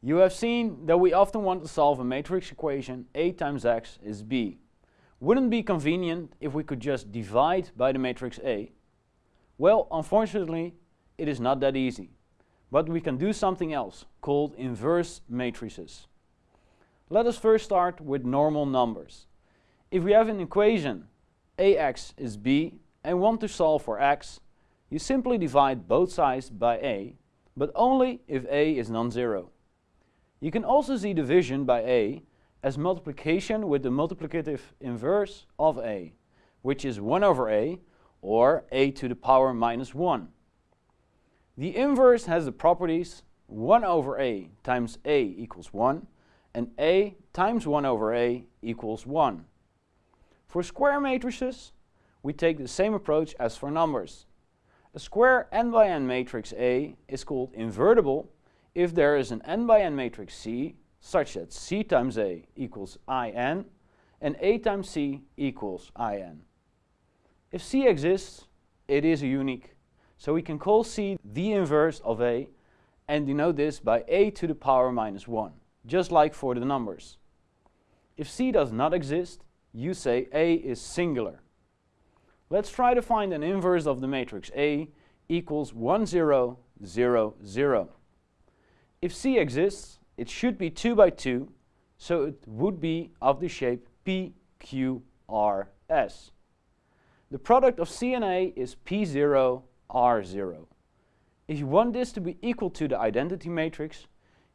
You have seen that we often want to solve a matrix equation A times x is B. Wouldn't be convenient if we could just divide by the matrix A? Well, unfortunately, it is not that easy. But we can do something else, called inverse matrices. Let us first start with normal numbers. If we have an equation ax is b and want to solve for x, you simply divide both sides by a, but only if a is non-zero. You can also see division by a as multiplication with the multiplicative inverse of a, which is 1 over a, or a to the power minus 1. The inverse has the properties 1 over a times a equals 1, and a times 1 over a equals 1. For square matrices, we take the same approach as for numbers. A square n by n matrix A is called invertible if there is an n by n matrix C such that C times A equals In and A times C equals In. If C exists, it is unique. So we can call C the inverse of A and denote this by A to the power minus 1, just like for the numbers. If C does not exist, you say A is singular. Let's try to find an inverse of the matrix A equals 1, 0, 0, 0. If C exists, it should be 2 by 2, so it would be of the shape PQRS. The product of C and A is P0, R0. If you want this to be equal to the identity matrix,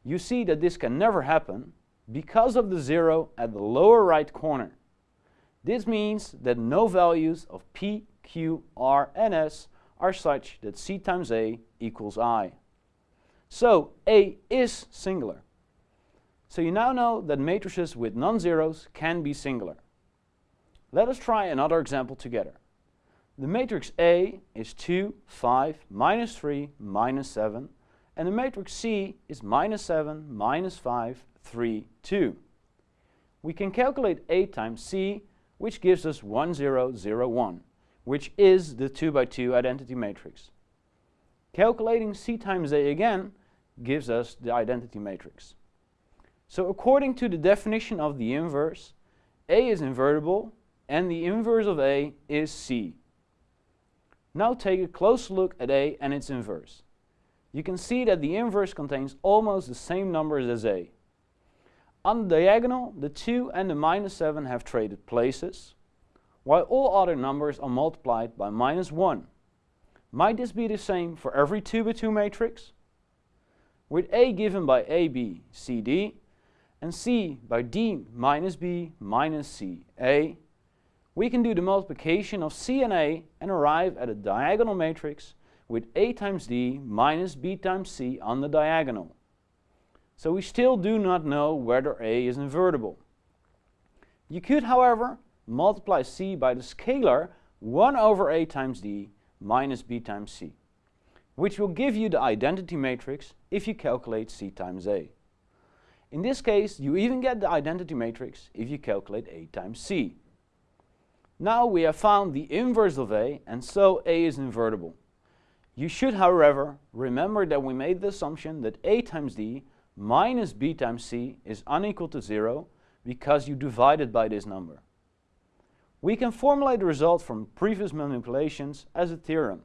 you see that this can never happen because of the 0 at the lower right corner. This means that no values of P, Q, R and S are such that C times A equals I. So A is singular. So you now know that matrices with non-zeros can be singular. Let us try another example together. The matrix A is 2, 5, minus 3, minus 7, and the matrix C is minus 7, minus 5, 3, 2. We can calculate A times C, which gives us 1, 0, 0, 1, which is the 2 by 2 identity matrix. Calculating C times A again gives us the identity matrix. So according to the definition of the inverse, A is invertible and the inverse of A is C. Now take a close look at A and its inverse. You can see that the inverse contains almost the same numbers as A. On the diagonal, the 2 and the minus 7 have traded places, while all other numbers are multiplied by minus 1. Might this be the same for every 2 by 2 matrix? With A given by AB, CD, and C by D minus B minus C, A, we can do the multiplication of C and A and arrive at a diagonal matrix with A times D minus B times C on the diagonal. So we still do not know whether A is invertible. You could, however, multiply C by the scalar 1 over A times D minus B times C which will give you the identity matrix if you calculate C times A. In this case, you even get the identity matrix if you calculate A times C. Now we have found the inverse of A, and so A is invertible. You should, however, remember that we made the assumption that A times D minus B times C is unequal to 0 because you divided by this number. We can formulate the result from previous manipulations as a theorem.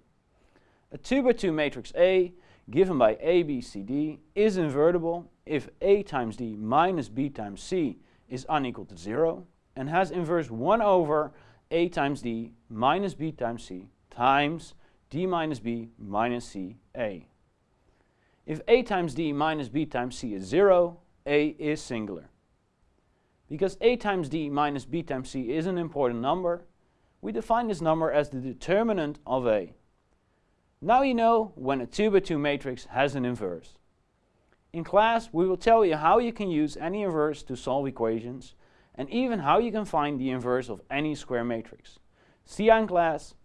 A 2 by 2 matrix A given by A, B, C, D is invertible if A times D minus B times C is unequal to 0 and has inverse 1 over A times D minus B times C times D minus B minus C A. If A times D minus B times C is 0, A is singular. Because A times D minus B times C is an important number, we define this number as the determinant of A. Now you know when a 2 by 2 matrix has an inverse. In class we will tell you how you can use any inverse to solve equations and even how you can find the inverse of any square matrix. See you in class.